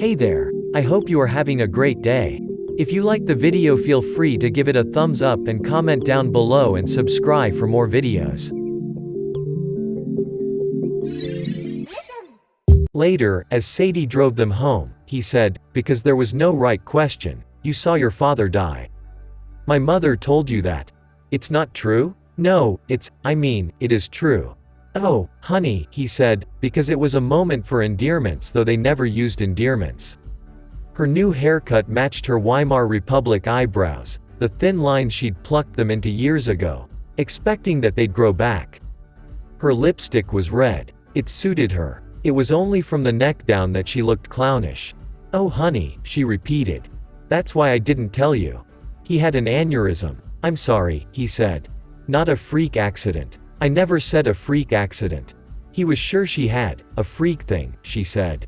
Hey there. I hope you are having a great day. If you like the video feel free to give it a thumbs up and comment down below and subscribe for more videos. Later, as Sadie drove them home, he said, because there was no right question, you saw your father die. My mother told you that. It's not true? No, it's, I mean, it is true. Oh, honey, he said, because it was a moment for endearments though they never used endearments. Her new haircut matched her Weimar Republic eyebrows, the thin lines she'd plucked them into years ago, expecting that they'd grow back. Her lipstick was red. It suited her. It was only from the neck down that she looked clownish. Oh honey, she repeated. That's why I didn't tell you. He had an aneurysm. I'm sorry, he said. Not a freak accident. I never said a freak accident. He was sure she had, a freak thing, she said.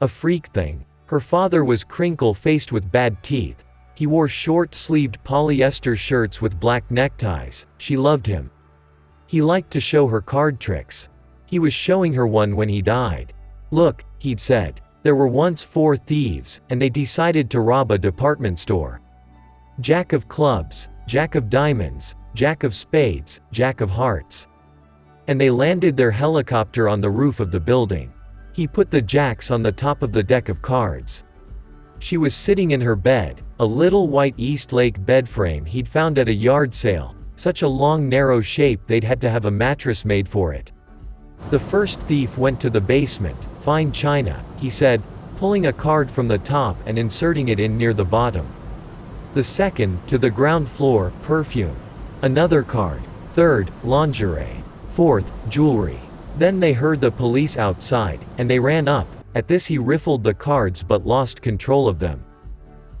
A freak thing. Her father was crinkle-faced with bad teeth. He wore short-sleeved polyester shirts with black neckties. She loved him. He liked to show her card tricks. He was showing her one when he died. Look, he'd said. There were once four thieves, and they decided to rob a department store. Jack of clubs, Jack of diamonds, Jack of spades, Jack of hearts. And they landed their helicopter on the roof of the building. He put the jacks on the top of the deck of cards. She was sitting in her bed, a little white Eastlake bed frame he'd found at a yard sale, such a long narrow shape they'd had to have a mattress made for it. The first thief went to the basement, fine china, he said, pulling a card from the top and inserting it in near the bottom. The second, to the ground floor, perfume. Another card. Third, lingerie. Fourth, jewelry. Then they heard the police outside, and they ran up. At this he riffled the cards but lost control of them.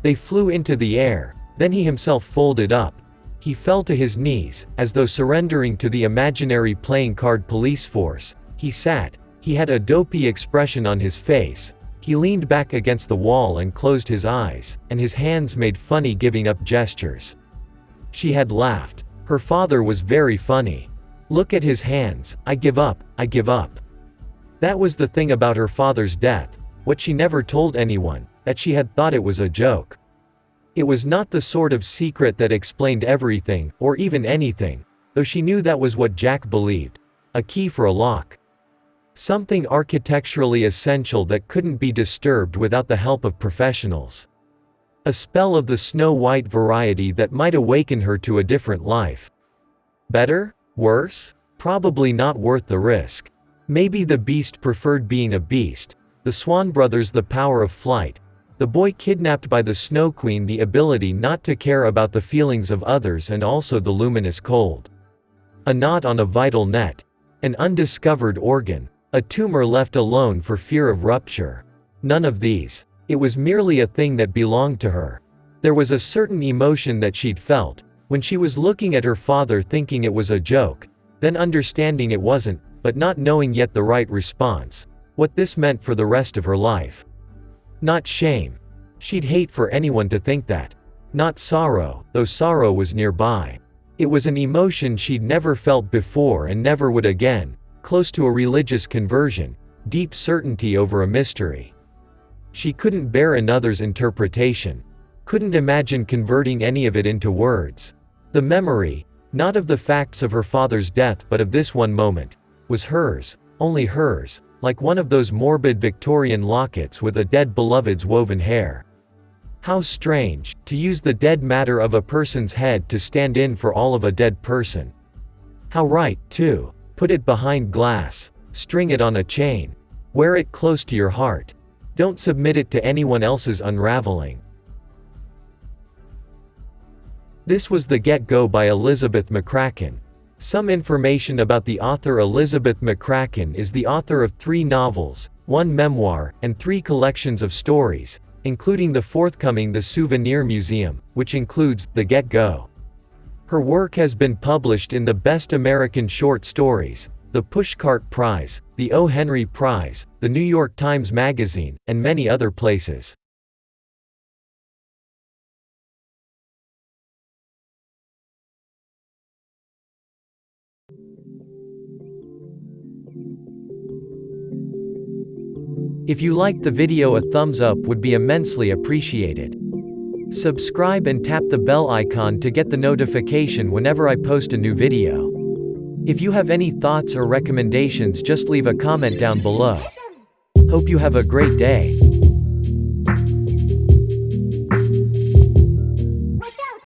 They flew into the air, then he himself folded up. He fell to his knees, as though surrendering to the imaginary playing card police force. He sat. He had a dopey expression on his face. He leaned back against the wall and closed his eyes, and his hands made funny giving up gestures. She had laughed. Her father was very funny. Look at his hands, I give up, I give up. That was the thing about her father's death, what she never told anyone, that she had thought it was a joke. It was not the sort of secret that explained everything, or even anything, though she knew that was what Jack believed. A key for a lock. Something architecturally essential that couldn't be disturbed without the help of professionals. A spell of the snow-white variety that might awaken her to a different life. Better? Worse? Probably not worth the risk. Maybe the beast preferred being a beast. The Swan brothers the power of flight. The boy kidnapped by the Snow Queen the ability not to care about the feelings of others and also the luminous cold. A knot on a vital net. An undiscovered organ. A tumor left alone for fear of rupture. None of these. It was merely a thing that belonged to her. There was a certain emotion that she'd felt, when she was looking at her father thinking it was a joke, then understanding it wasn't, but not knowing yet the right response, what this meant for the rest of her life. Not shame. She'd hate for anyone to think that. Not sorrow, though sorrow was nearby. It was an emotion she'd never felt before and never would again, close to a religious conversion, deep certainty over a mystery. She couldn't bear another's interpretation. Couldn't imagine converting any of it into words. The memory, not of the facts of her father's death but of this one moment, was hers, only hers, like one of those morbid Victorian lockets with a dead beloved's woven hair. How strange, to use the dead matter of a person's head to stand in for all of a dead person. How right, too. Put it behind glass. String it on a chain. Wear it close to your heart. Don't submit it to anyone else's unraveling. This was The Get-Go by Elizabeth McCracken. Some information about the author Elizabeth McCracken is the author of three novels, one memoir, and three collections of stories, including the forthcoming The Souvenir Museum, which includes The Get-Go. Her work has been published in the Best American Short Stories, the Pushcart Prize, the O. Henry Prize, the New York Times Magazine, and many other places. If you liked the video a thumbs up would be immensely appreciated. Subscribe and tap the bell icon to get the notification whenever I post a new video. If you have any thoughts or recommendations just leave a comment down below. Hope you have a great day.